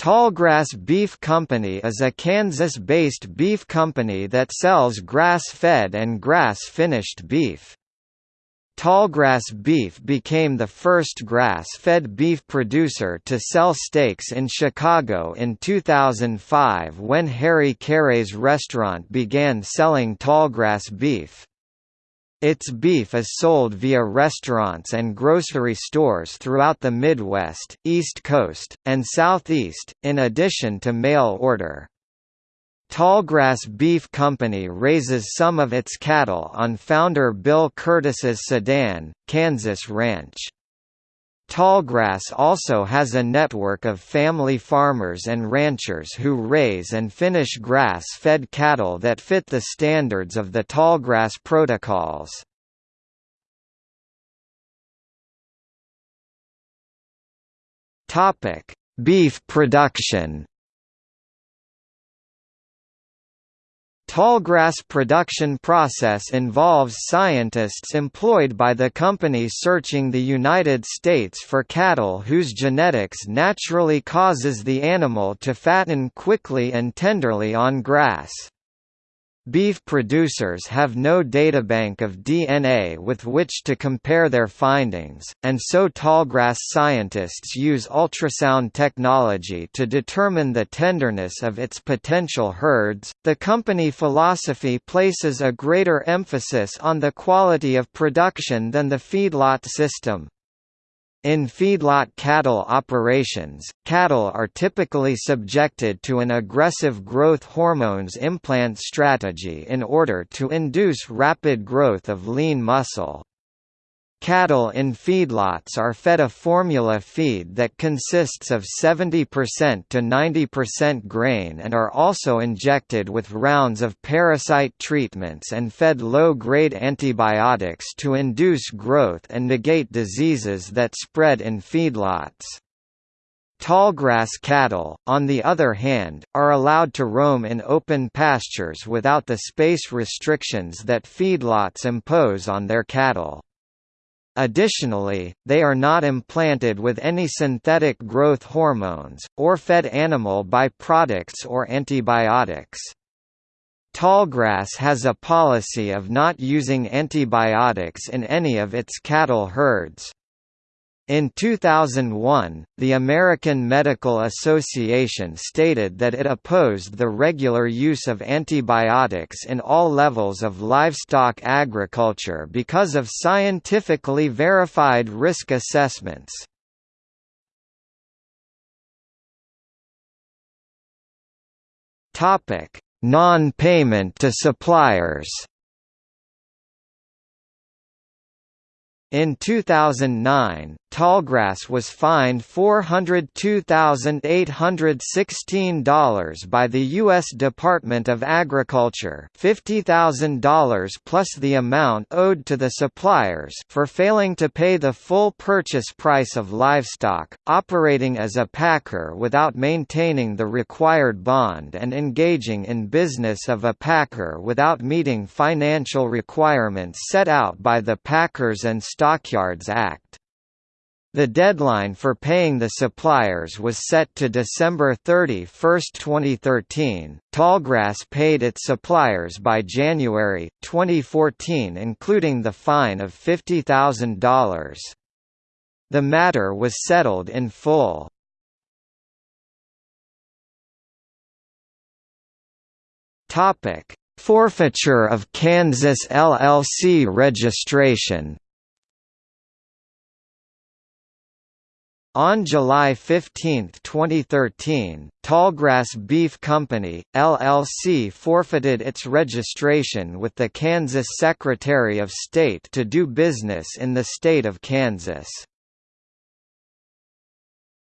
Tallgrass Beef Company is a Kansas-based beef company that sells grass-fed and grass-finished beef. Tallgrass Beef became the first grass-fed beef producer to sell steaks in Chicago in 2005 when Harry Caray's restaurant began selling tallgrass beef. Its beef is sold via restaurants and grocery stores throughout the Midwest, East Coast, and Southeast, in addition to mail order. Tallgrass Beef Company raises some of its cattle on founder Bill Kurtis's Sedan, Kansas ranch. Tallgrass also has a network of family farmers and ranchers who raise and finish grass-fed cattle that fit the standards of the Tallgrass protocols. Beef production Tallgrass production process involves scientists employed by the company searching the United States for cattle whose genetics naturally causes the animal to fatten quickly and tenderly on grass. Beef producers have no databank of DNA with which to compare their findings, and so tallgrass scientists use ultrasound technology to determine the tenderness of its potential herds. The company philosophy places a greater emphasis on the quality of production than the feedlot system. In feedlot cattle operations, cattle are typically subjected to an aggressive growth hormones implant strategy in order to induce rapid growth of lean muscle. Cattle in feedlots are fed a formula feed that consists of 70% to 90% grain and are also injected with rounds of parasite treatments and fed low-grade antibiotics to induce growth and negate diseases that spread in feedlots. Tallgrass cattle, on the other hand, are allowed to roam in open pastures without the space restrictions that feedlots impose on their cattle. Additionally, they are not implanted with any synthetic growth hormones, or fed animal by-products or antibiotics. Tallgrass has a policy of not using antibiotics in any of its cattle herds. In 2001, the American Medical Association stated that it opposed the regular use of antibiotics in all levels of livestock agriculture because of scientifically verified risk assessments. Non-payment to suppliers In 2009, Tallgrass was fined $402,816 by the U.S. Department of Agriculture $50,000 plus the amount owed to the suppliers for failing to pay the full purchase price of livestock, operating as a packer without maintaining the required bond and engaging in business of a packer without meeting financial requirements set out by the Packers and Stockyards Act. The deadline for paying the suppliers was set to December 31, 2013. Tallgrass paid its suppliers by January 2014, including the fine of $50,000. The matter was settled in full. Topic: Forfeiture of Kansas LLC registration On July 15, 2013, Tallgrass Beef Company, LLC forfeited its registration with the Kansas Secretary of State to do business in the state of Kansas.